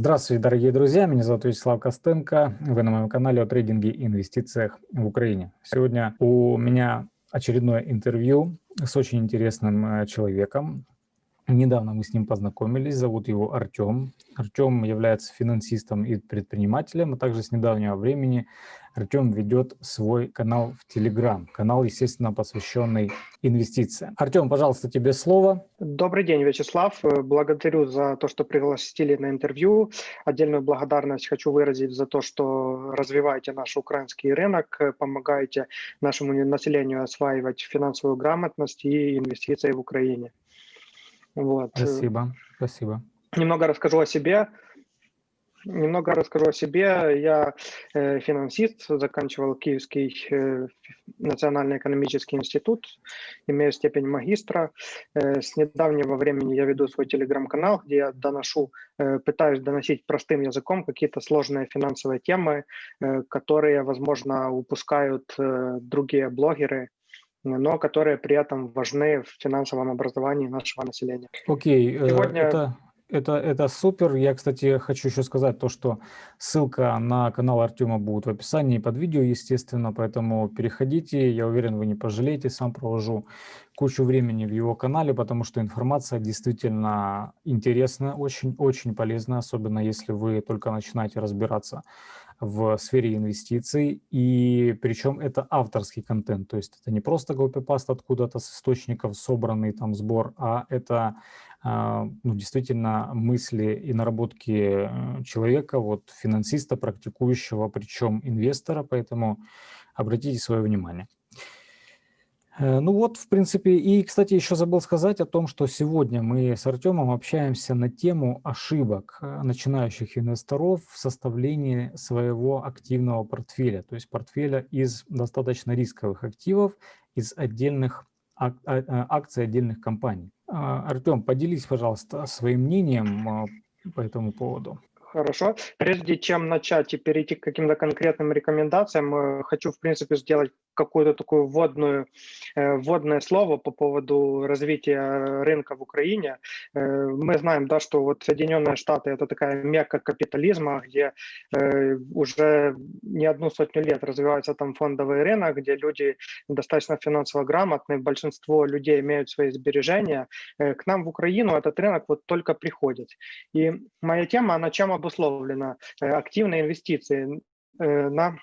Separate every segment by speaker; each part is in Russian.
Speaker 1: Здравствуйте, дорогие друзья, меня зовут Вячеслав Костенко, вы на моем канале о трейдинге и инвестициях в Украине. Сегодня у меня очередное интервью с очень интересным э, человеком. Недавно мы с ним познакомились, зовут его Артем. Артем является финансистом и предпринимателем, а также с недавнего времени Артем ведет свой канал в Телеграм. Канал, естественно, посвященный инвестициям. Артем, пожалуйста, тебе слово.
Speaker 2: Добрый день, Вячеслав. Благодарю за то, что пригласили на интервью. Отдельную благодарность хочу выразить за то, что развиваете наш украинский рынок, помогаете нашему населению осваивать финансовую грамотность и инвестиции в Украине.
Speaker 1: Вот. Спасибо, спасибо.
Speaker 2: Немного расскажу о себе. Немного расскажу о себе. Я э, финансист, заканчивал Киевский э, национальный экономический институт, имею степень магистра. Э, с недавнего времени я веду свой телеграм-канал, где я доношу, пытаюсь доносить простым языком какие-то сложные финансовые темы, которые, возможно, упускают другие блогеры, но которые при этом важны в финансовом образовании нашего населения.
Speaker 1: Окей, okay, Сегодня... это, это, это супер. Я, кстати, хочу еще сказать то, что ссылка на канал Артема будет в описании под видео, естественно, поэтому переходите, я уверен, вы не пожалеете, сам провожу кучу времени в его канале, потому что информация действительно интересная, очень-очень полезная, особенно если вы только начинаете разбираться в сфере инвестиций, и причем это авторский контент, то есть это не просто копипаст откуда-то с источников собранный там сбор, а это а, ну, действительно мысли и наработки э, человека, вот финансиста, практикующего, причем инвестора, поэтому обратите свое внимание. Э, ну вот, в принципе, и, кстати, еще забыл сказать о том, что сегодня мы с Артемом общаемся на тему ошибок э, начинающих инвесторов в составлении своего активного портфеля, то есть портфеля из достаточно рисковых активов, из отдельных а, а, акций отдельных компаний. А, Артем, поделись, пожалуйста, своим мнением по этому поводу.
Speaker 2: Хорошо. Прежде чем начать и перейти к каким-то конкретным рекомендациям, э, хочу, в принципе, сделать какую-то такую вводную, э, вводное слово по поводу развития рынка в Украине. Э, мы знаем, да, что вот Соединенные Штаты – это такая мекка капитализма, где уже не одну сотню лет развивается там фондовый рынок, где люди достаточно финансово грамотные, большинство людей имеют свои сбережения. К нам в Украину этот рынок вот только приходит. И моя тема, она чем обусловлена? Активные инвестиции на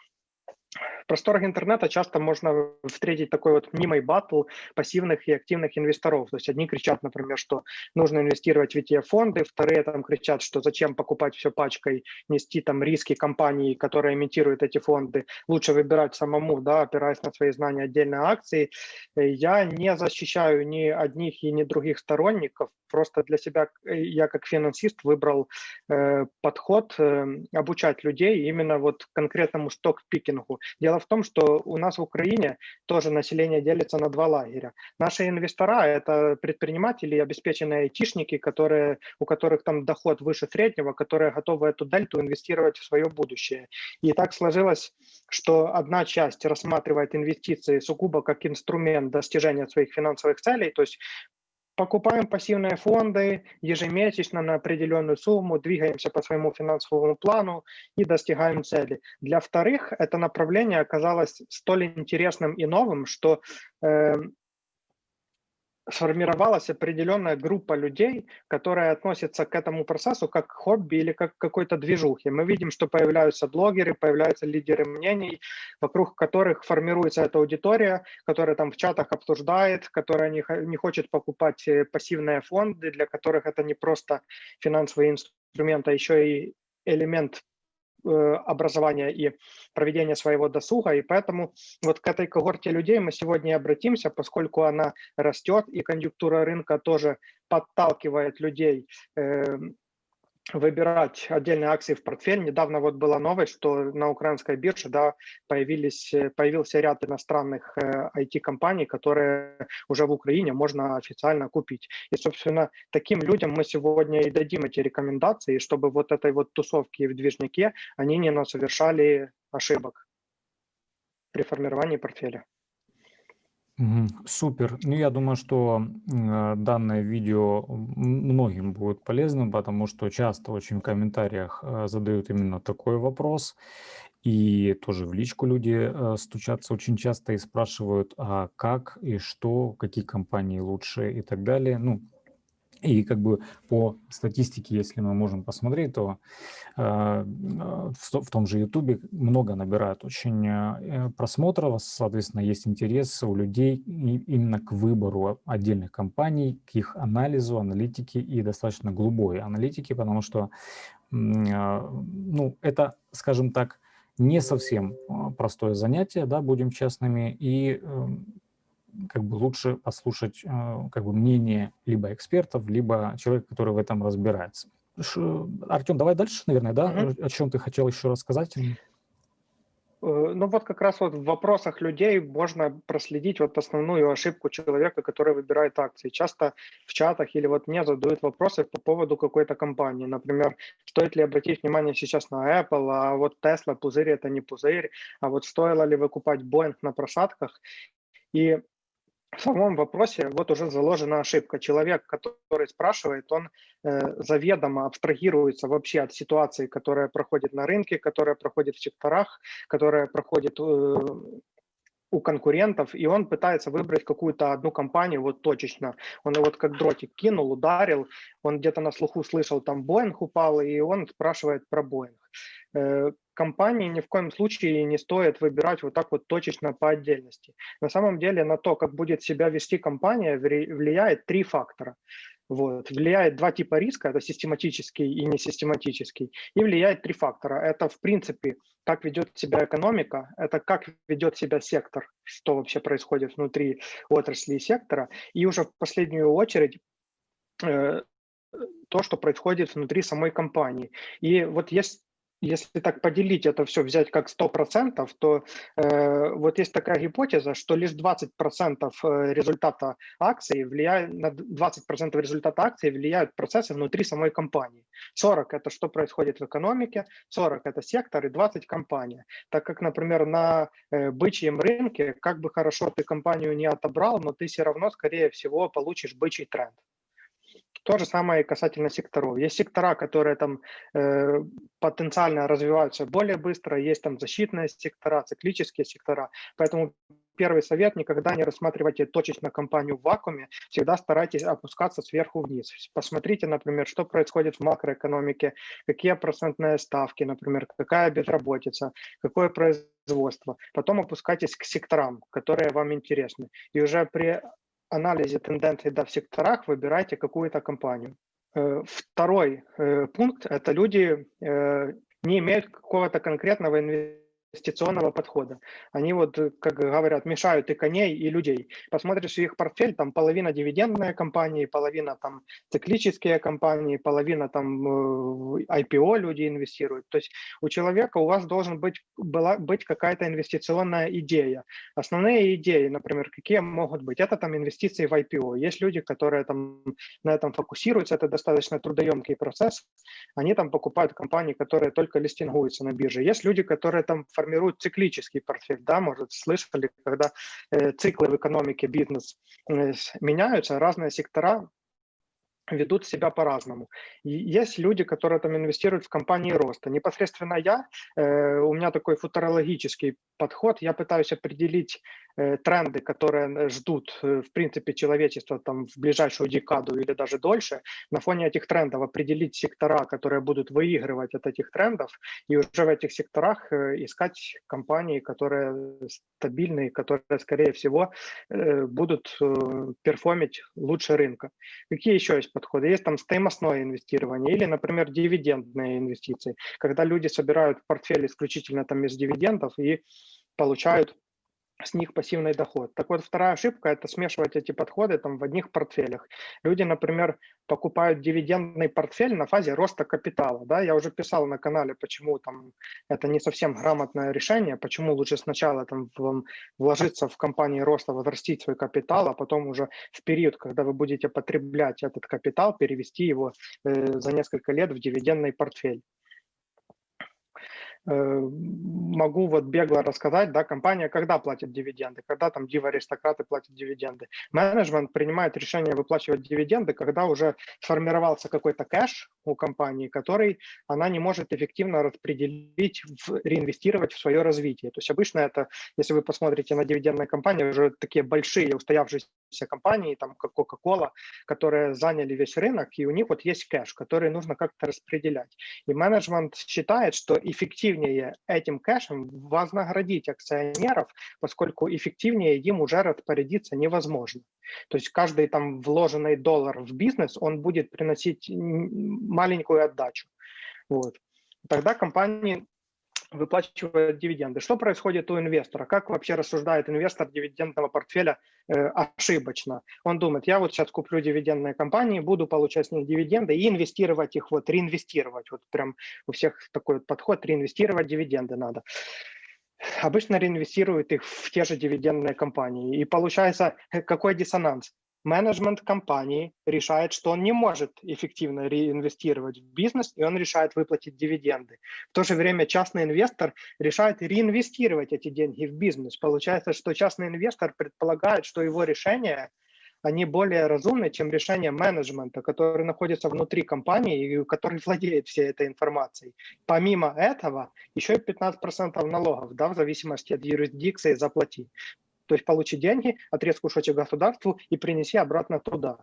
Speaker 2: в просторах интернета часто можно встретить такой вот мнимый батл пассивных и активных инвесторов. То есть одни кричат, например, что нужно инвестировать в ETF-фонды, вторые там кричат, что зачем покупать все пачкой, нести там риски компании, которые имитируют эти фонды. Лучше выбирать самому, да, опираясь на свои знания отдельные акции. Я не защищаю ни одних и ни других сторонников. Просто для себя я как финансист выбрал э, подход э, обучать людей именно вот конкретному сток-пикингу. Дело в том, что у нас в Украине тоже население делится на два лагеря. Наши инвестора – это предприниматели, обеспеченные айтишники, которые, у которых там доход выше среднего, которые готовы эту дельту инвестировать в свое будущее. И так сложилось, что одна часть рассматривает инвестиции сугубо как инструмент достижения своих финансовых целей, то есть покупаем пассивные фонды ежемесячно на определенную сумму, двигаемся по своему финансовому плану и достигаем цели. Для вторых это направление оказалось столь интересным и новым, что э, сформировалась определенная группа людей, которая относится к этому процессу как хобби или как какой-то движухе. Мы видим, что появляются блогеры, появляются лидеры мнений, вокруг которых формируется эта аудитория, которая там в чатах обсуждает, которая не, не хочет покупать э, пассивные фонды, для которых это не просто финансовый инструмент, а еще и элемент образования и проведения своего досуга. И поэтому вот к этой когорте людей мы сегодня обратимся, поскольку она растет, и конъюнктура рынка тоже подталкивает людей эм, выбирать отдельные акции в портфель. Недавно вот была новость, что на украинской бирже да, появились, появился ряд иностранных IT-компаний, э, которые уже в Украине можно официально купить. И, собственно, таким людям мы сегодня и дадим эти рекомендации, чтобы вот этой вот тусовки в движнике они не совершали ошибок при формировании портфеля.
Speaker 1: Супер. Ну, я думаю, что э, данное видео многим будет полезным, потому что часто очень в комментариях э, задают именно такой вопрос. И тоже в личку люди э, стучатся очень часто и спрашивают, а как и что, какие компании лучше и так далее. Ну, и как бы по статистике, если мы можем посмотреть, то э, в том же YouTube много набирают очень э, просмотров, соответственно, есть интерес у людей именно к выбору отдельных компаний, к их анализу, аналитике и достаточно глубокой аналитике, потому что э, ну, это, скажем так, не совсем простое занятие, да, будем честными, и эм, как бы лучше послушать э, как бы мнение либо экспертов, либо человека, который в этом разбирается. Артем, давай дальше, наверное, да? Угу. О чем ты хотел еще рассказать?
Speaker 2: Э, ну вот как раз вот в вопросах людей можно проследить вот основную ошибку человека, который выбирает акции. Часто в чатах или вот мне задают вопросы по поводу какой-то компании. Например, стоит ли обратить внимание сейчас на Apple, а вот Tesla, пузырь это не пузырь, а вот стоило ли выкупать Boeing на просадках. И в самом вопросе вот уже заложена ошибка. Человек, который спрашивает, он э, заведомо абстрагируется вообще от ситуации, которая проходит на рынке, которая проходит в секторах, которая проходит э, у конкурентов, и он пытается выбрать какую-то одну компанию вот точечно. Он его вот как дротик кинул, ударил, он где-то на слуху слышал, там Боинг упал, и он спрашивает про Боинг. Э, компании ни в коем случае не стоит выбирать вот так вот точечно по отдельности. На самом деле на то, как будет себя вести компания, влияет три фактора. Вот. Влияет два типа риска, это систематический и несистематический, и влияет три фактора. Это, в принципе, как ведет себя экономика, это как ведет себя сектор, что вообще происходит внутри отрасли и сектора, и уже в последнюю очередь э, то, что происходит внутри самой компании. И вот есть если так поделить это все, взять как 100%, то э, вот есть такая гипотеза, что лишь 20% э, результата акции влияют, на 20% результата акции влияют процессы внутри самой компании. 40 – это что происходит в экономике, 40 – это сектор и 20 – компания. Так как, например, на э, бычьем рынке, как бы хорошо ты компанию не отобрал, но ты все равно, скорее всего, получишь бычий тренд. То же самое и касательно секторов. Есть сектора, которые там э, потенциально развиваются более быстро, есть там защитные сектора, циклические сектора. Поэтому первый совет – никогда не рассматривайте точечно компанию в вакууме, всегда старайтесь опускаться сверху вниз. Посмотрите, например, что происходит в макроэкономике, какие процентные ставки, например, какая безработица, какое производство. Потом опускайтесь к секторам, которые вам интересны. И уже при анализе тенденций да, в секторах выбирайте какую-то компанию. Э, второй э, пункт – это люди э, не имеют какого-то конкретного инвестиционного инвестиционного подхода. Они вот, э, как говорят, мешают и коней, и людей. Посмотришь их портфель, там половина дивидендные компании, половина там циклические компании, половина там э, IPO люди инвестируют. То есть у человека, у вас должен быть, была, быть какая-то инвестиционная идея. Основные идеи, например, какие могут быть? Это там инвестиции в IPO. Есть люди, которые там на этом фокусируются, это достаточно трудоемкий процесс. Они там покупают компании, которые только листингуются на бирже. Есть люди, которые там формируют циклический портфель, да, может, слышали, когда э, циклы в экономике, бизнес э, меняются, разные сектора ведут себя по-разному. Есть люди, которые там инвестируют в компании роста. Непосредственно я, э, у меня такой футурологический подход, я пытаюсь определить тренды, которые ждут, э, в принципе, человечество там в ближайшую декаду или даже дольше. На фоне этих трендов определить сектора, которые будут выигрывать от этих трендов, и уже в этих секторах э, искать компании, которые стабильные, которые, скорее всего, э, будут э, перформить лучше рынка. Какие еще есть подходы. Есть там стоимостное инвестирование или, например, дивидендные инвестиции, когда люди собирают портфель исключительно там из дивидендов и получают с них пассивный доход. Так вот, вторая ошибка – это смешивать эти подходы там в одних портфелях. Люди, например, покупают дивидендный портфель на фазе роста капитала. Да? Я уже писал на канале, почему там это не совсем грамотное решение, почему лучше сначала там вложиться в компании роста, возрастить свой капитал, а потом уже в период, когда вы будете потреблять этот капитал, перевести его э, за несколько лет в дивидендный портфель. Э, могу вот бегло рассказать, да, компания когда платит дивиденды, когда там дивы-аристократы платят дивиденды. Менеджмент принимает решение выплачивать дивиденды, когда уже сформировался какой-то кэш у компании, который она не может эффективно распределить, реинвестировать в свое развитие. То есть обычно это, если вы посмотрите на дивидендные компании, уже такие большие устоявшиеся компании, там как Coca-Cola, которые заняли весь рынок, и у них вот есть кэш, который нужно как-то распределять. И менеджмент считает, что эффективнее этим кэшем вознаградить акционеров, поскольку эффективнее им уже распорядиться невозможно. То есть каждый там вложенный доллар в бизнес, он будет приносить маленькую отдачу. Вот. Тогда компании выплачивает дивиденды. Что происходит у инвестора? Как вообще рассуждает инвестор дивидендного портфеля э, ошибочно? Он думает, я вот сейчас куплю дивидендные компании, буду получать с них дивиденды и инвестировать их, вот реинвестировать. Вот прям у всех такой подход, реинвестировать дивиденды надо обычно реинвестируют их в те же дивидендные компании. И получается, э, какой диссонанс? Менеджмент компании решает, что он не может эффективно реинвестировать в бизнес, и он решает выплатить дивиденды. В то же время частный инвестор решает реинвестировать эти деньги в бизнес. Получается, что частный инвестор предполагает, что его решения они более разумны, чем решения менеджмента, который находится внутри компании и который владеет всей этой информацией. Помимо этого, еще и 15% налогов, да, в зависимости от юрисдикции, заплати. То есть получи деньги, отрезь кусочек государству и принеси обратно туда.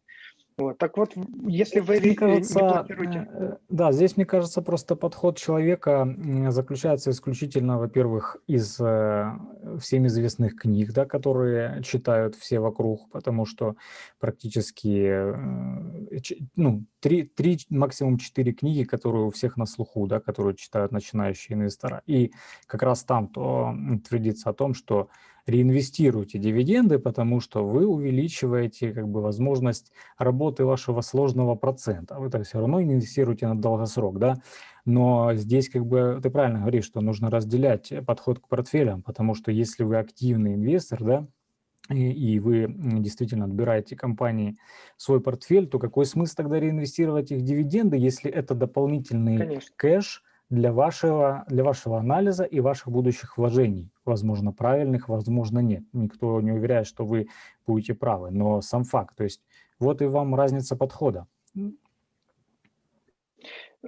Speaker 2: Вот. Так вот, если вы мне кажется, не.
Speaker 1: Э, да, здесь, мне кажется, просто подход человека заключается исключительно, во-первых, из э, всем известных книг, да, которые читают все вокруг, потому что практически э, ну, три, три, максимум четыре книги, которые у всех на слуху, да, которые читают начинающие инвесторы. И как раз там то твердится о том, что реинвестируйте дивиденды, потому что вы увеличиваете как бы, возможность работы вашего сложного процента. Вы так все равно инвестируете на долгосрок, да? Но здесь как бы ты правильно говоришь, что нужно разделять подход к портфелям, потому что если вы активный инвестор, да, и, и вы действительно отбираете компании свой портфель, то какой смысл тогда реинвестировать их дивиденды, если это дополнительный Конечно. кэш, для вашего, для вашего анализа и ваших будущих вложений. Возможно, правильных, возможно, нет. Никто не уверяет, что вы будете правы, но сам факт. То есть вот и вам разница подхода.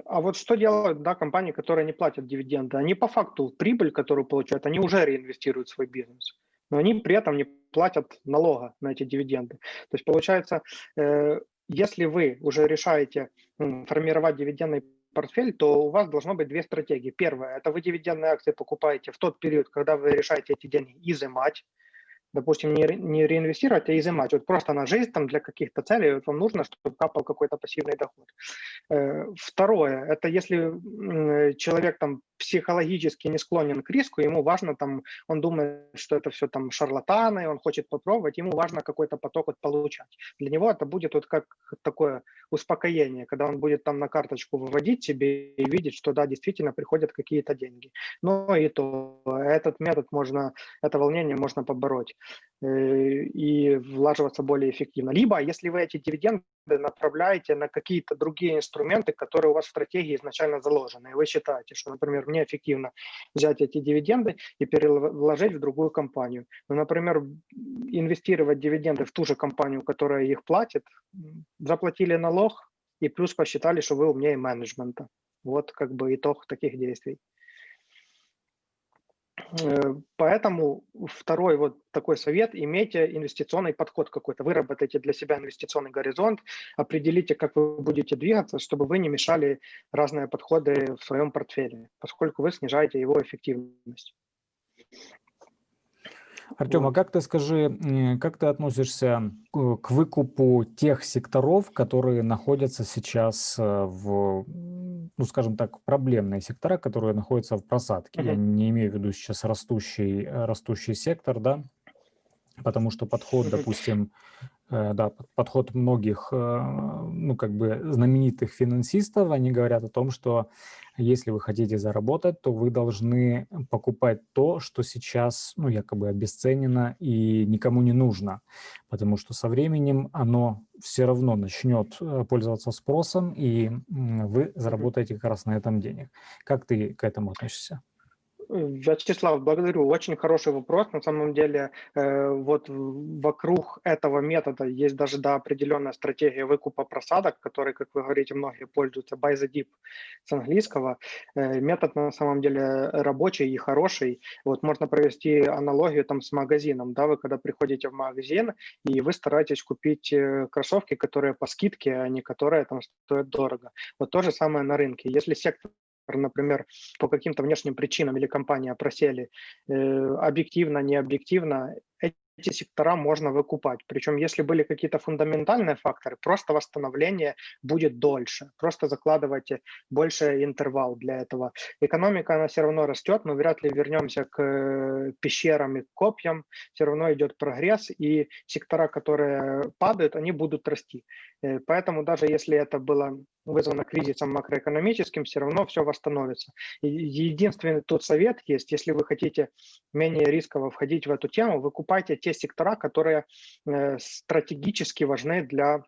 Speaker 2: А вот что делают да, компании, которые не платят дивиденды? Они по факту прибыль, которую получают, они уже реинвестируют в свой бизнес, но они при этом не платят налога на эти дивиденды. То есть получается, э, если вы уже решаете формировать дивидендный портфель, то у вас должно быть две стратегии. Первая – это вы дивидендные акции покупаете в тот период, когда вы решаете эти деньги изымать, допустим, не, не реинвестировать, а изымать. Вот просто на жизнь там для каких-то целей вот вам нужно, чтобы капал какой-то пассивный доход. Э, второе, это если человек там психологически не склонен к риску, ему важно там, он думает, что это все там шарлатаны, он хочет попробовать, ему важно какой-то поток вот получать. Для него это будет вот как такое успокоение, когда он будет там на карточку выводить себе и видеть, что да, действительно приходят какие-то деньги. Но и то, этот метод можно, это волнение можно побороть. Э, и влаживаться более эффективно. Либо, если вы эти дивиденды направляете на какие-то другие инструменты, которые у вас в стратегии изначально заложены, и вы считаете, что, например, мне эффективно взять эти дивиденды и переложить в другую компанию. Ну, например, инвестировать дивиденды в ту же компанию, которая их платит, заплатили налог и плюс посчитали, что вы умнее менеджмента. Вот как бы итог таких действий. Э, поэтому второй вот такой совет, имейте инвестиционный подход какой-то, выработайте для себя инвестиционный горизонт, определите, как вы будете двигаться, чтобы вы не мешали разные подходы в своем портфеле, поскольку вы снижаете его эффективность.
Speaker 1: Артем, а как ты скажи, как ты относишься к выкупу тех секторов, которые находятся сейчас э, в ну, скажем так, проблемные сектора, которые находятся в просадке. Я не имею в виду сейчас растущий, э, растущий сектор, да, потому что подход, допустим, Э, да, подход многих, э, ну, как бы знаменитых финансистов, они говорят о том, что если вы хотите заработать, то вы должны покупать то, что сейчас, ну, якобы обесценено и никому не нужно, потому что со временем оно все равно начнет э, пользоваться спросом, и вы заработаете как раз на этом денег. Как ты к этому относишься?
Speaker 2: Вячеслав, благодарю. Очень хороший вопрос. На самом деле, э, вот вокруг этого метода есть даже да, определенная стратегия выкупа просадок, которой, как вы говорите, многие пользуются, buy the dip с английского. Э, метод на самом деле рабочий и хороший. Вот можно провести аналогию там с магазином. Да, вы когда приходите в магазин, и вы стараетесь купить э, кроссовки, которые по скидке, а не которые там стоят дорого. Вот то же самое на рынке. Если сектор например, по каким-то внешним причинам или компания просели э, объективно, не объективно, эти сектора можно выкупать. Причем, если были какие-то фундаментальные факторы, просто восстановление будет дольше. Просто закладывайте больше интервал для этого. Экономика, она все равно растет, мы вряд ли вернемся к э, пещерам и к копьям. Все равно идет прогресс, и сектора, которые падают, они будут расти. Э, поэтому даже если это было вызвано кризисом макроэкономическим, все равно все восстановится. Единственный тут совет есть, если вы хотите менее рисково входить в эту тему, выкупайте те сектора, которые э, стратегически важны для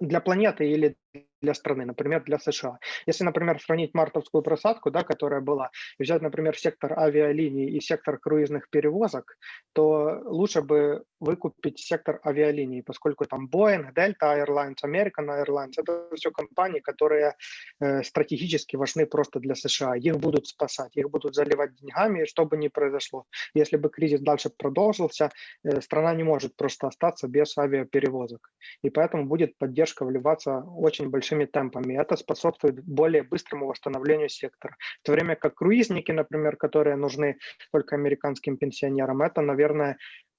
Speaker 2: для планеты или для страны, например, для США. Если, например, сравнить мартовскую просадку, да, которая была, и взять, например, сектор авиалиний и сектор круизных перевозок, то лучше бы выкупить сектор авиалиний, поскольку там Boeing, Delta Airlines, American Airlines – это все компании, которые э, стратегически важны просто для США. Их будут спасать, их будут заливать деньгами, что бы ни произошло. Если бы кризис дальше продолжился, э, страна не может просто остаться без авиаперевозок. И поэтому будет поддержка вливаться очень большая большими темпами. Это способствует более быстрому восстановлению сектора. В то время как круизники, например, которые нужны только американским пенсионерам, это, наверное,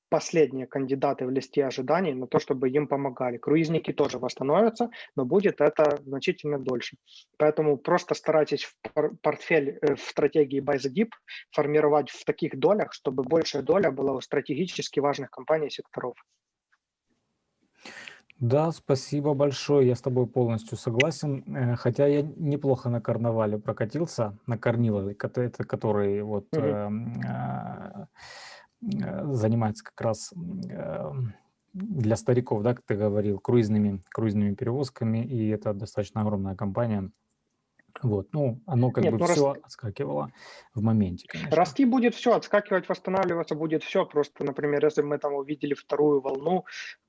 Speaker 2: последние кандидаты в листе ожиданий на то, чтобы им помогали. Круизники тоже восстановятся, но будет это значительно дольше. Поэтому просто старайтесь в портфель э, в стратегии Buy the Deep формировать в таких долях, чтобы большая доля была у стратегически важных компаний и секторов.
Speaker 1: Да, спасибо большое, я с тобой полностью согласен. Э, хотя я неплохо на карнавале прокатился, на карнивале, это который вот угу. э, э, занимается как раз э, для стариков, да, как ты говорил, круизными, круизными перевозками, и это достаточно огромная компания. Вот, ну, оно как Нет, бы ну, все рас... отскакивало в моменте,
Speaker 2: конечно. Расти будет все, отскакивать, восстанавливаться будет все. Просто, например, если мы там увидели вторую волну,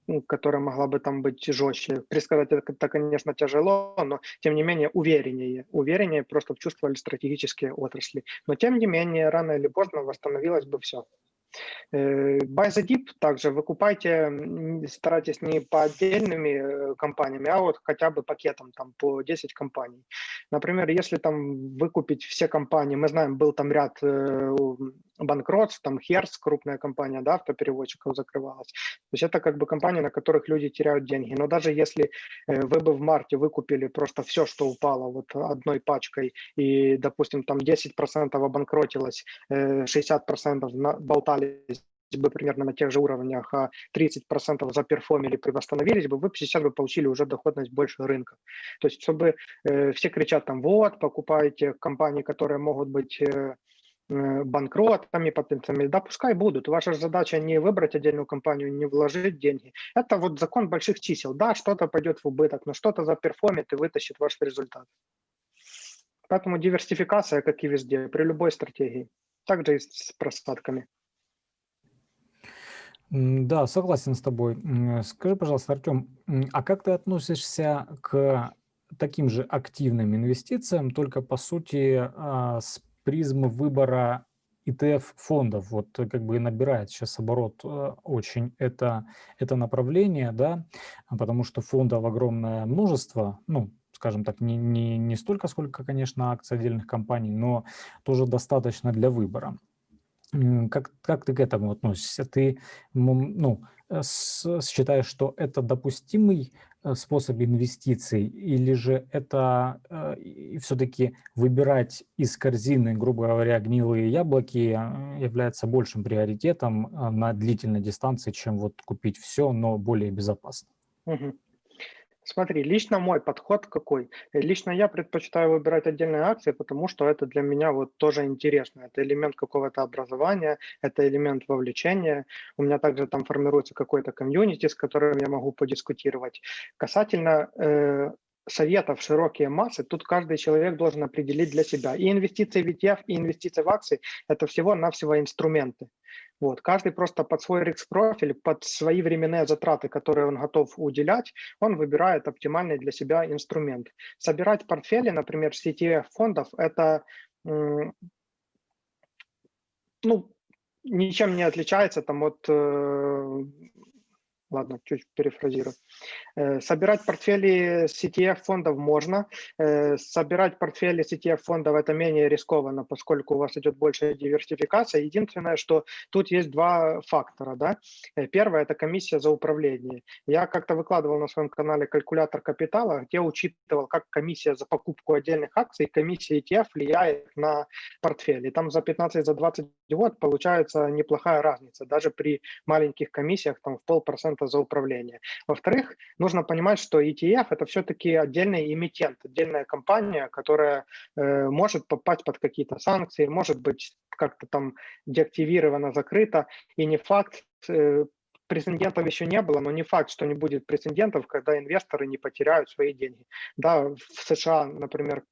Speaker 2: ну, которая могла бы там быть жестче, предсказать это, это, конечно, тяжело, но, тем не менее, увереннее. Увереннее просто чувствовали стратегические отрасли. Но, тем не менее, рано или поздно восстановилось бы все. Э, the dip также выкупайте, старайтесь не по отдельными э, компаниями, а вот хотя бы пакетом там по 10 компаний. Например, если там выкупить все компании, мы знаем, был там ряд э, банкротств, там Херс, крупная компания, да, автопереводчиков закрывалась. То есть это как бы компании, на которых люди теряют деньги. Но даже если вы бы в марте выкупили просто все, что упало вот одной пачкой, и, допустим, там 10% обанкротилось, 60% болтали остались бы примерно на тех же уровнях, а 30% заперформили восстановились бы, вы 50 бы получили уже доходность больше рынка. То есть, чтобы э, все кричат там, вот, покупайте компании, которые могут быть э, э банкротами потенциальными, да, пускай будут. Ваша задача не выбрать отдельную компанию, не вложить деньги. Это вот закон больших чисел. Да, что-то пойдет в убыток, но что-то заперформит и вытащит ваш результат. Поэтому диверсификация, как и везде, при любой стратегии. Также и с просадками.
Speaker 1: Да, согласен с тобой. Скажи, пожалуйста, Артем, а как ты относишься к таким же активным инвестициям, только по сути а, с призмы выбора ETF-фондов? Вот как бы набирает сейчас оборот э, очень это, это направление, да, потому что фондов огромное множество, ну, скажем так, не, не, не столько, сколько, конечно, акций отдельных компаний, но тоже достаточно для выбора. Как, как ты к этому относишься? Ты ну, э, считаешь, что это допустимый э, способ инвестиций, или же это э, все-таки выбирать из корзины, грубо говоря, гнилые яблоки э, является большим приоритетом на длительной дистанции, чем вот купить все, но более безопасно?
Speaker 2: Угу. Смотри, лично мой подход какой? Лично я предпочитаю выбирать отдельные акции, потому что это для меня вот тоже интересно. Это элемент какого-то образования, это элемент вовлечения. У меня также там формируется какой-то комьюнити, с которым я могу подискутировать. Касательно э, советов широкие массы, тут каждый человек должен определить для себя. И инвестиции в ETF, и инвестиции в акции – это всего-навсего инструменты. Вот. Каждый просто под свой риск-профиль, под свои временные затраты, которые он готов уделять, он выбирает оптимальный для себя инструмент. Собирать портфели, например, с ETF фондов – это ну, ничем не отличается там от э, ладно, чуть перефразирую. Э, собирать портфели с ETF фондов можно. Э, собирать портфели с ETF фондов это менее рискованно, поскольку у вас идет большая диверсификация. Единственное, что тут есть два фактора. Да? Э, первое – это комиссия за управление. Я как-то выкладывал на своем канале калькулятор капитала, где учитывал, как комиссия за покупку отдельных акций, комиссия ETF влияет на портфель. И там за 15-20 за 20 год получается неплохая разница, даже при маленьких комиссиях, там в полпроцента за управление. Во-вторых, нужно понимать, что ETF – это все-таки отдельный эмитент, отдельная компания, которая э, может попасть под какие-то санкции, может быть как-то там деактивирована, закрыта, и не факт, э, прецедентов еще не было, но не факт, что не будет прецедентов, когда инвесторы не потеряют свои деньги. Да, в США, например,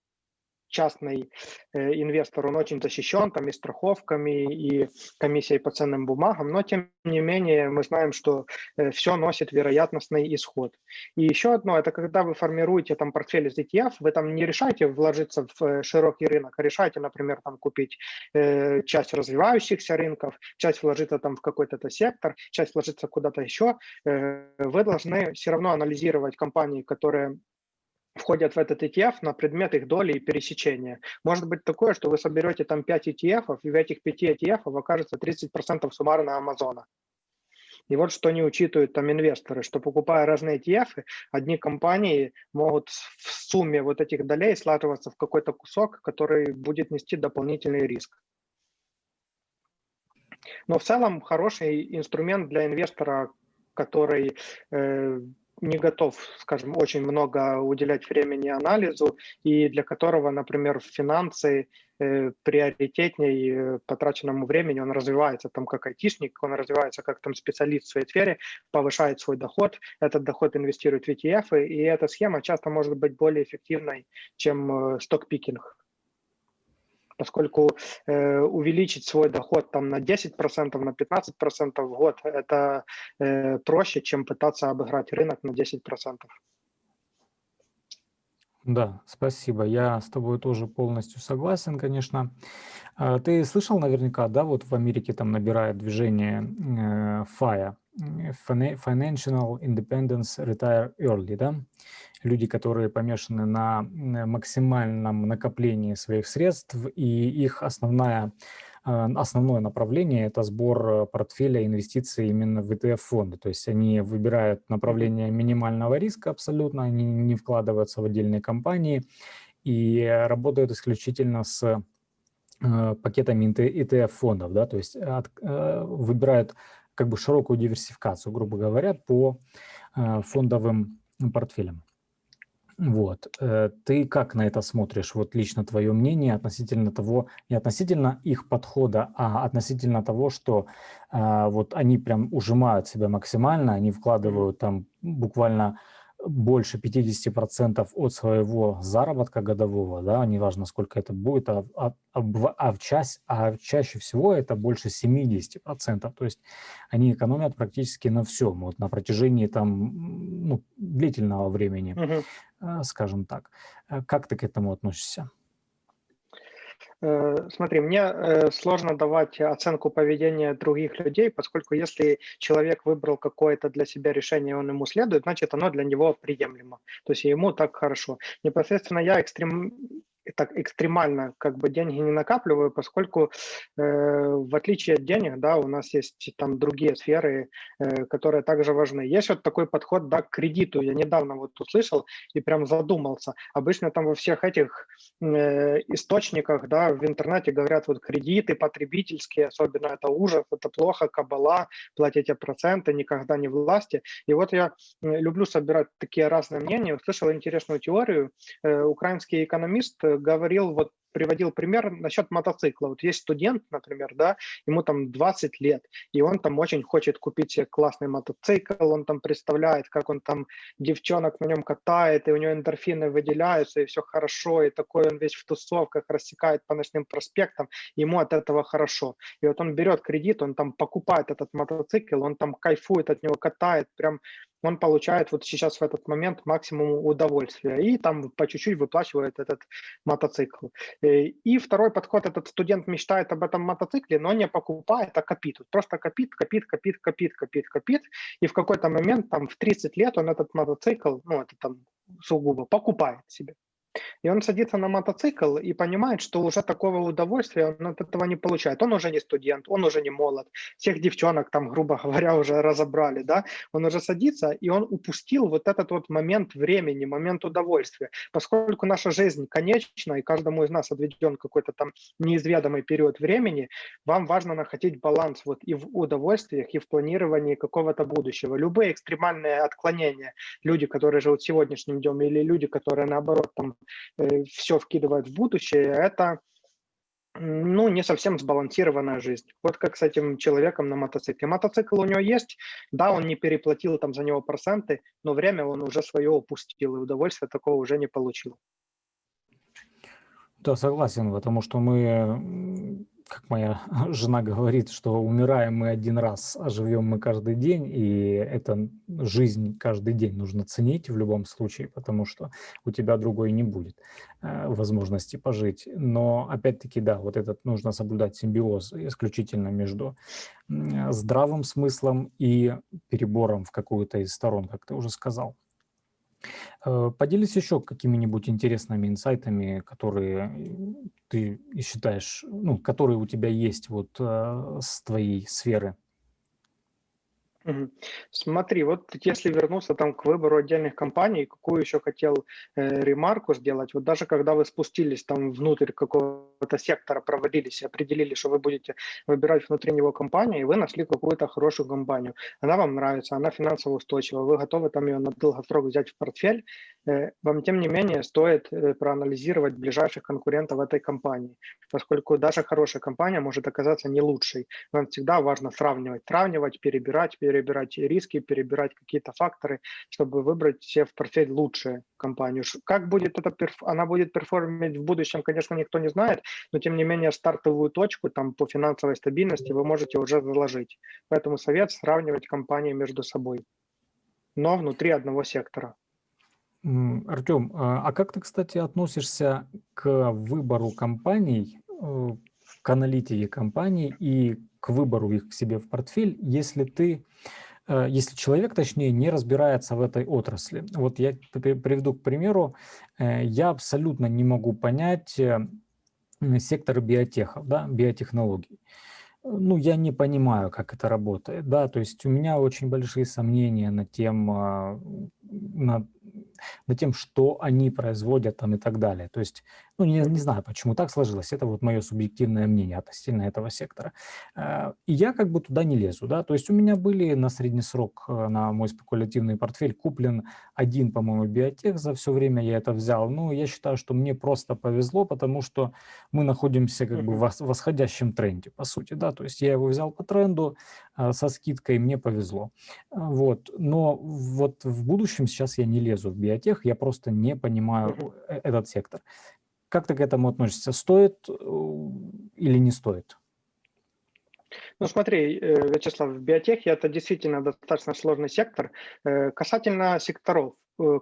Speaker 2: частный э, инвестор, он очень защищен там и страховками, и комиссией по ценным бумагам, но тем не менее мы знаем, что э, все носит вероятностный исход. И еще одно, это когда вы формируете там портфель из ETF, вы там не решаете вложиться в э, широкий рынок, а решаете, например, там купить э, часть развивающихся рынков, часть вложиться там в какой-то сектор, часть вложиться куда-то еще, э, вы должны все равно анализировать компании, которые входят в этот ETF на предмет их доли и пересечения. Может быть такое, что вы соберете там 5 ETF, и в этих 5 ETF окажется 30% суммарно Амазона. И вот что не учитывают там инвесторы, что покупая разные ETF, одни компании могут в сумме вот этих долей слаживаться в какой-то кусок, который будет нести дополнительный риск. Но в целом хороший инструмент для инвестора, который э, не готов, скажем, очень много уделять времени анализу, и для которого, например, финансы э, приоритетней э, потраченному времени, он развивается там как айтишник, он развивается как там специалист в своей сфере, повышает свой доход, этот доход инвестирует в ETF, и эта схема часто может быть более эффективной, чем э, сток-пикинг поскольку э, увеличить свой доход там на 10%, на 15% в год, это э, проще, чем пытаться обыграть рынок на 10%.
Speaker 1: Да, спасибо. Я с тобой тоже полностью согласен, конечно. А, ты слышал наверняка, да, вот в Америке там набирает движение э, FIRE, Financial Independence Retire Early, да? люди, которые помешаны на максимальном накоплении своих средств, и их основная, а, основное направление – это сбор портфеля инвестиций именно в ETF-фонды. То есть они выбирают направление минимального риска абсолютно, они не вкладываются в отдельные компании и работают исключительно с пакетами ETF-фондов, да, то есть от, выбирают как бы широкую диверсификацию, грубо говоря, по фондовым портфелям. Вот. Э, ты как на это смотришь? Вот лично твое мнение относительно того, не относительно их подхода, а относительно того, что а, вот они прям ужимают себя максимально, они вкладывают там буквально больше 50% от своего заработка годового, да, неважно, сколько это будет, а, а, а, в часть, а чаще всего это больше 70%. То есть они экономят практически на всем, вот на протяжении там, ну, длительного времени, угу. скажем так. Э, как ты к этому относишься?
Speaker 2: Э, смотри, мне э, сложно давать оценку поведения других людей, поскольку если человек выбрал какое-то для себя решение, он ему следует, значит, оно для него приемлемо. То есть ему так хорошо. Непосредственно я экстрем так экстремально как бы деньги не накапливаю, поскольку э, в отличие от денег, да, у нас есть там другие сферы, э, которые также важны. Есть вот такой подход, да, к кредиту. Я недавно вот услышал и прям задумался. Обычно там во всех этих э, источниках, да, в интернете говорят вот кредиты потребительские, особенно это ужас, это плохо, кабала, платите проценты, никогда не власти. И вот я люблю собирать такие разные мнения. Услышал интересную теорию. Э, украинский экономист говорил вот приводил пример насчет мотоцикла. Вот есть студент, например, да, ему там 20 лет, и он там очень хочет купить себе классный мотоцикл, он там представляет, как он там девчонок на нем катает, и у него эндорфины выделяются, и все хорошо, и такой он весь в тусовках рассекает по ночным проспектам, ему от этого хорошо. И вот он берет кредит, он там покупает этот мотоцикл, он там кайфует от него, катает, прям он получает вот сейчас в этот момент максимум удовольствия и там по чуть-чуть выплачивает этот мотоцикл. И второй подход, этот студент мечтает об этом мотоцикле, но не покупает, а копит. Просто копит, копит, копит, копит, копит, копит. И в какой-то момент, там в 30 лет он этот мотоцикл, ну это там сугубо, покупает себе. И он садится на мотоцикл и понимает, что уже такого удовольствия он от этого не получает. Он уже не студент, он уже не молод. Всех девчонок там, грубо говоря, уже разобрали, да. Он уже садится, и он упустил вот этот вот момент времени, момент удовольствия. Поскольку наша жизнь конечна, и каждому из нас отведен какой-то там неизведомый период времени, вам важно находить баланс вот и в удовольствиях, и в планировании какого-то будущего. Любые экстремальные отклонения, люди, которые живут сегодняшним днем, или люди, которые наоборот там Э, все вкидывает в будущее, это ну, не совсем сбалансированная жизнь. Вот как с этим человеком на мотоцикле. Мотоцикл у него есть, да, он не переплатил там за него проценты, но время он уже свое упустил, и удовольствия такого уже не получил.
Speaker 1: Да, согласен, потому что мы как моя жена говорит, что умираем мы один раз, а живем мы каждый день, и это жизнь каждый день нужно ценить в любом случае, потому что у тебя другой не будет э, возможности пожить. Но опять-таки, да, вот этот нужно соблюдать симбиоз исключительно между здравым смыслом и перебором в какую-то из сторон, как ты уже сказал. Э, поделись еще какими-нибудь интересными инсайтами, которые ты считаешь, ну, которые у тебя есть вот э, с твоей сферы.
Speaker 2: Смотри, вот если вернуться там к выбору отдельных компаний, какую еще хотел э, ремарку сделать, вот даже когда вы спустились там внутрь какого-то сектора, проводились, определили, что вы будете выбирать внутри него компанию, и вы нашли какую-то хорошую компанию, она вам нравится, она финансово устойчива, вы готовы там ее на долгосрок взять в портфель, э, вам тем не менее стоит э, проанализировать ближайших конкурентов этой компании, поскольку даже хорошая компания может оказаться не лучшей. Вам всегда важно сравнивать, сравнивать, перебирать, перебирать перебирать риски, перебирать какие-то факторы, чтобы выбрать себе в портфель лучшую компанию. Как будет это, она будет перформить в будущем, конечно, никто не знает, но тем не менее стартовую точку там по финансовой стабильности вы можете уже заложить. Поэтому совет сравнивать компании между собой, но внутри одного сектора.
Speaker 1: Артем, а, а как ты, кстати, относишься к выбору компаний, э, к аналитике компаний и к выбору их к себе в портфель, если ты, э, если человек, точнее, не разбирается в этой отрасли. Вот я приведу к примеру, э, я абсолютно не могу понять э, сектор биотехов, да, биотехнологий. Ну, я не понимаю, как это работает, да, то есть у меня очень большие сомнения на тем, на над тем, что они производят там и так далее. То есть, ну, не, не знаю, почему так сложилось, это вот мое субъективное мнение относительно этого сектора. Э, и я как бы туда не лезу, да, то есть у меня были на средний срок э, на мой спекулятивный портфель куплен один, по-моему, биотех, за все время я это взял. Ну, я считаю, что мне просто повезло, потому что мы находимся как бы в восходящем тренде, по сути, да, то есть я его взял по тренду э, со скидкой, мне повезло. Вот, но вот в будущем сейчас я не лезу в биотех, я просто не понимаю этот сектор. Как ты к этому относишься? Стоит э, или не стоит?
Speaker 2: Ну смотри, э, Вячеслав, в биотехе это действительно достаточно сложный сектор. Касательно секторов,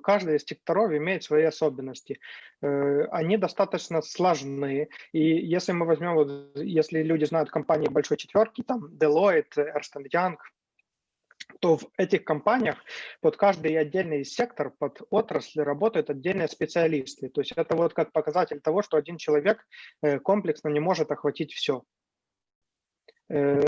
Speaker 2: каждый из секторов имеет свои особенности. Они достаточно сложные. И если мы возьмем, если люди знают компании большой четверки, там Deloitte, Ernst Young, то в этих компаниях под каждый отдельный сектор, под отрасль работают отдельные специалисты. То есть это вот как показатель того, что один человек э, комплексно не может охватить все. Э,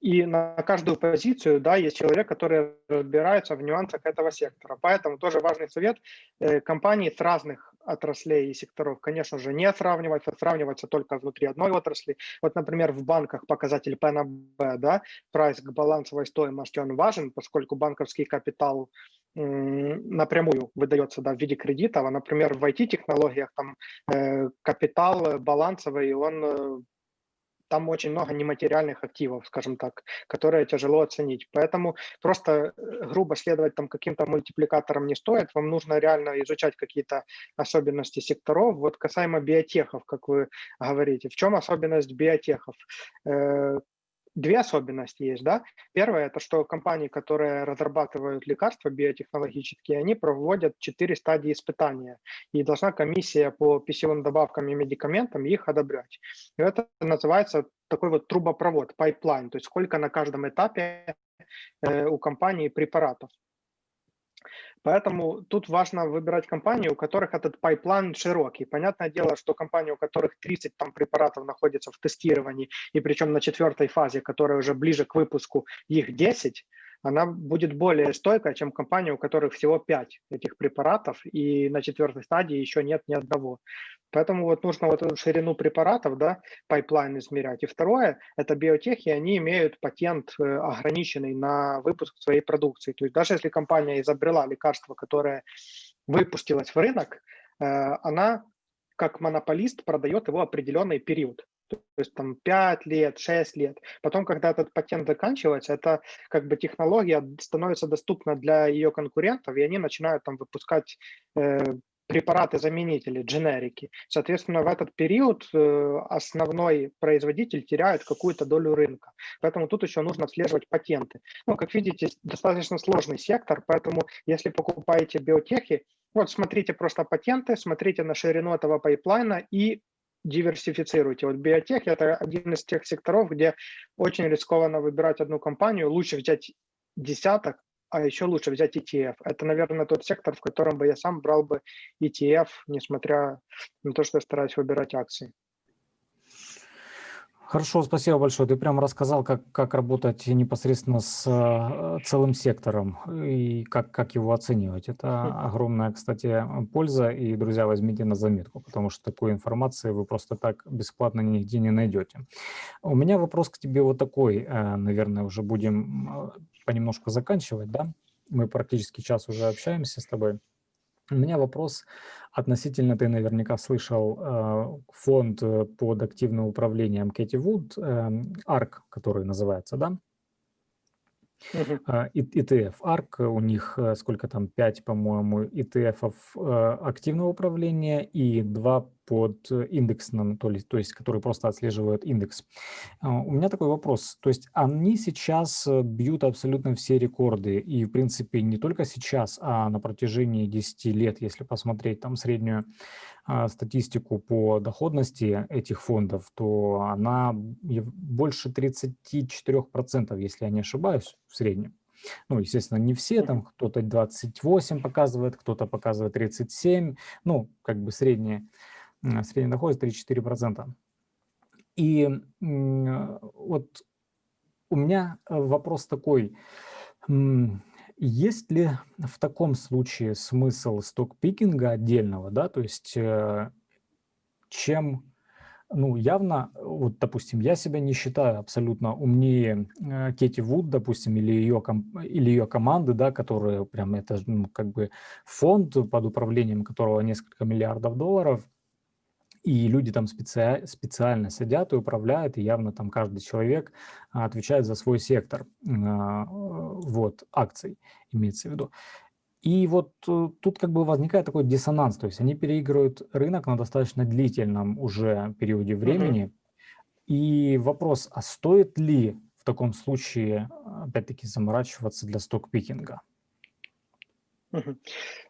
Speaker 2: и на каждую позицию да, есть человек, который разбирается в нюансах этого сектора. Поэтому тоже важный совет э, компании с разных отраслей и секторов, конечно же, не сравниваться, сравниваться только внутри одной отрасли. Вот, например, в банках показатель ПНБ, да, прайс к балансовой стоимости, он важен, поскольку банковский капитал напрямую выдается да, в виде кредитов, а, например, в IT-технологиях там э, капитал балансовый, он э, там очень много нематериальных активов, скажем так, которые тяжело оценить. Поэтому просто э, грубо следовать там каким-то мультипликаторам не стоит. Вам нужно реально изучать какие-то особенности секторов. Вот касаемо биотехов, как вы говорите, в чем особенность биотехов? Две особенности есть, да. Первое, это что компании, которые разрабатывают лекарства биотехнологические, они проводят четыре стадии испытания, и должна комиссия по пищевым добавкам и медикаментам их одобрять. И это называется такой вот трубопровод, pipeline, то есть сколько на каждом этапе э, у компании препаратов. Поэтому тут важно выбирать компании, у которых этот pipeline широкий. Понятное дело, что компании, у которых 30 там, препаратов находятся в тестировании, и причем на четвертой фазе, которая уже ближе к выпуску, их 10, она будет более стойкая, чем компания, у которых всего 5 этих препаратов, и на четвертой стадии еще нет ни одного. Поэтому вот нужно вот эту ширину препаратов, да, pipeline измерять. И второе, это биотехи, они имеют патент э, ограниченный на выпуск своей продукции. То есть даже если компания изобрела лекарство, которое выпустилось в рынок, э, она как монополист продает его определенный период то есть там 5 лет, 6 лет. Потом, когда этот патент заканчивается, это как бы технология становится доступна для ее конкурентов, и они начинают там выпускать э, препараты-заменители, дженерики. Соответственно, в этот период э, основной производитель теряет какую-то долю рынка. Поэтому тут еще нужно отслеживать патенты. Ну, как видите, достаточно сложный сектор, поэтому если покупаете биотехи, вот смотрите просто патенты, смотрите на ширину этого pipeline а и диверсифицируйте. Вот биотех – это один из тех секторов, где очень рискованно выбирать одну компанию. Лучше взять десяток, а еще лучше взять ETF. Это, наверное, тот сектор, в котором бы я сам брал бы ETF, несмотря на то, что я стараюсь выбирать акции.
Speaker 1: Хорошо, спасибо большое. Ты прямо рассказал, как, как работать непосредственно с э, целым сектором и как, как его оценивать. Это огромная, кстати, польза. И, друзья, возьмите на заметку, потому что такой информации вы просто так бесплатно нигде не найдете. У меня вопрос к тебе вот такой. Э, наверное, уже будем э, понемножку заканчивать, да? Мы практически час уже общаемся с тобой. У меня вопрос относительно, ты наверняка слышал, э, фонд э, под активным управлением Кэти Вуд, ARC, который называется, да? Uh-huh. ETF ARC, у них сколько там, 5, по-моему, ETF активного управления и 2 под индексным, то, есть, то есть который просто отслеживает индекс. А, у меня такой вопрос. То есть они сейчас э, бьют абсолютно все рекорды. И, в принципе, не только сейчас, а на протяжении 10 лет, если посмотреть там среднюю а, статистику по доходности этих фондов, то она больше 34%, если я не ошибаюсь, в среднем. Ну, естественно, не все, там кто-то 28 показывает, кто-то показывает 37, ну, как бы средние средний доход 3-4%. И вот у меня э, вопрос такой. Есть ли в таком случае смысл стокпикинга отдельного, да, то есть э, чем, ну, явно, вот, допустим, я себя не считаю абсолютно умнее э, Кети Вуд, допустим, или ее, или ее команды, да, которые прям, это ну, как бы фонд, под управлением которого несколько миллиардов долларов, и люди там специ... специально сидят и управляют, и явно там каждый человек а, отвечает за свой сектор а, вот, акций, имеется в виду. И вот э, тут как бы возникает такой диссонанс, то есть они переигрывают рынок на достаточно длительном уже периоде времени. Mm -hmm. И вопрос, а стоит ли в таком случае, опять-таки, заморачиваться для стокпикинга?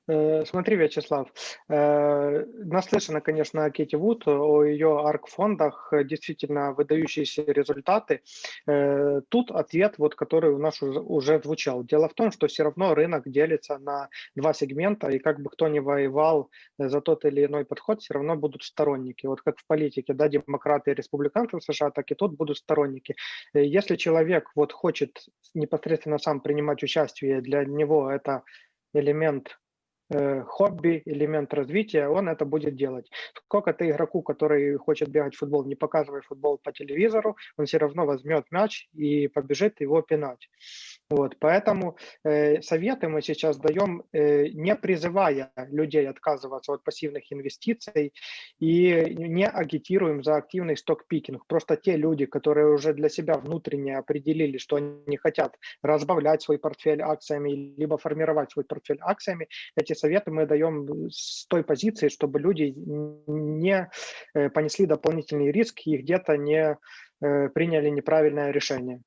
Speaker 2: Э, смотри, Вячеслав, э, наслышано, конечно, о Кети Вуд, о ее арк-фондах, действительно выдающиеся результаты. Э, тут ответ, вот, который у нас уже звучал. Дело в том, что все равно рынок делится на два сегмента, и как бы кто ни воевал за тот или иной подход, все равно будут сторонники. Вот как в политике, да, демократы и республиканцы в США, так и тут будут сторонники. Если человек вот хочет непосредственно сам принимать участие, для него это элемент хобби, элемент развития, он это будет делать. Сколько ты игроку, который хочет бегать в футбол, не показывай футбол по телевизору, он все равно возьмет мяч и побежит его пинать. Вот, поэтому э, советы мы сейчас даем, э, не призывая людей отказываться от пассивных инвестиций и не агитируем за активный сток-пикинг. Просто те люди, которые уже для себя внутренне определили, что они хотят разбавлять свой портфель акциями, либо формировать свой портфель акциями, эти советы мы даем с той позиции, чтобы люди не э, понесли дополнительный риск и где-то не э, приняли неправильное решение.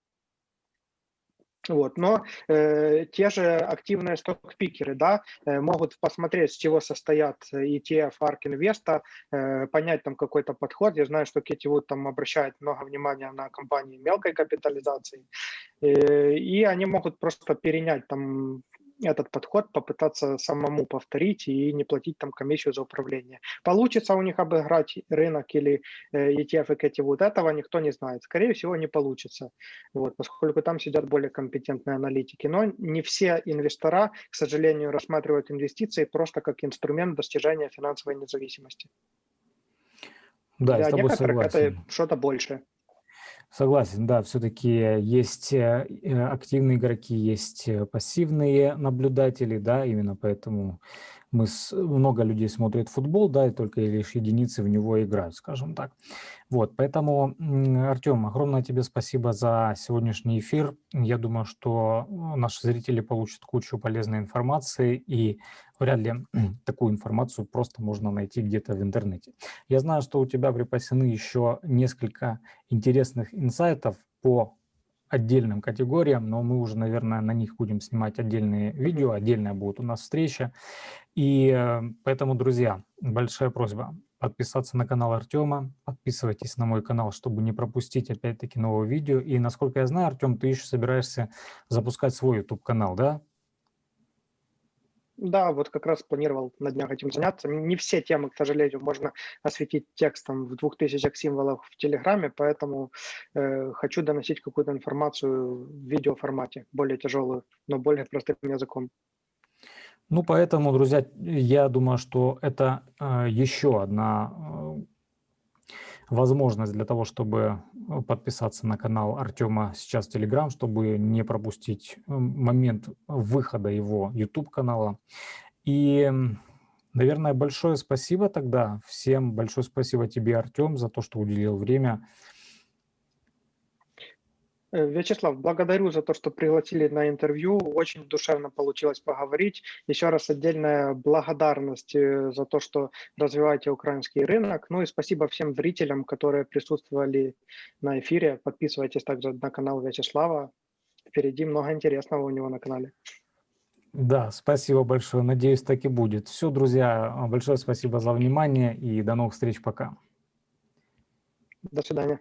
Speaker 2: Вот. Но э, те же активные сток-пикеры да, э, могут посмотреть, с чего состоят ETF ARK Invest, э, понять там какой-то подход. Я знаю, что Кетти Вуд там обращает много внимания на компании мелкой капитализации. Э, и они могут просто перенять там этот подход попытаться самому повторить и не платить там комиссию за управление. Получится у них обыграть рынок или э, ETF и эти вот этого никто не знает. Скорее всего, не получится, вот, поскольку там сидят более компетентные аналитики. Но не все инвестора, к сожалению, рассматривают инвестиции просто как инструмент достижения финансовой независимости.
Speaker 1: Да,
Speaker 2: Для некоторых
Speaker 1: согласен.
Speaker 2: это что-то большее.
Speaker 1: Согласен, да, все-таки есть э, э, активные игроки, есть э, пассивные наблюдатели, да, именно поэтому мы с, много людей смотрят футбол, да, и только лишь единицы в него играют, скажем так. Вот, поэтому, Артем, огромное тебе спасибо за сегодняшний эфир. Я думаю, что наши зрители получат кучу полезной информации, и вряд ли такую информацию просто можно найти где-то в интернете. Я знаю, что у тебя припасены еще несколько интересных инсайтов по отдельным категориям, но мы уже, наверное, на них будем снимать отдельные видео, отдельная будет у нас встреча. И э, поэтому, друзья, большая просьба подписаться на канал Артема, подписывайтесь на мой канал, чтобы не пропустить опять-таки новое видео. И насколько я знаю, Артем, ты еще собираешься запускать свой YouTube-канал, да?
Speaker 2: Да, вот как раз планировал на днях этим заняться. Не все темы, к сожалению, можно осветить текстом в двух тысячах символов в Телеграме, поэтому э, хочу доносить какую-то информацию в видеоформате, более тяжелую, но более простым языком.
Speaker 1: Ну, поэтому, друзья, я думаю, что это э, еще одна э, возможность для того, чтобы э, подписаться на канал Артема сейчас в Telegram, чтобы не пропустить э, момент выхода его YouTube-канала. И, наверное, большое спасибо тогда всем, большое спасибо тебе, Артем, за то, что уделил время
Speaker 2: Вячеслав, благодарю за то, что пригласили на интервью. Очень душевно получилось поговорить. Еще раз отдельная благодарность э, за то, что развиваете украинский рынок. Ну и спасибо всем зрителям, которые присутствовали на эфире. Подписывайтесь также на канал Вячеслава. Впереди много интересного у него на канале.
Speaker 1: Да, спасибо большое. Надеюсь, так и будет. Все, друзья, большое спасибо за внимание и до новых встреч. Пока.
Speaker 2: До свидания.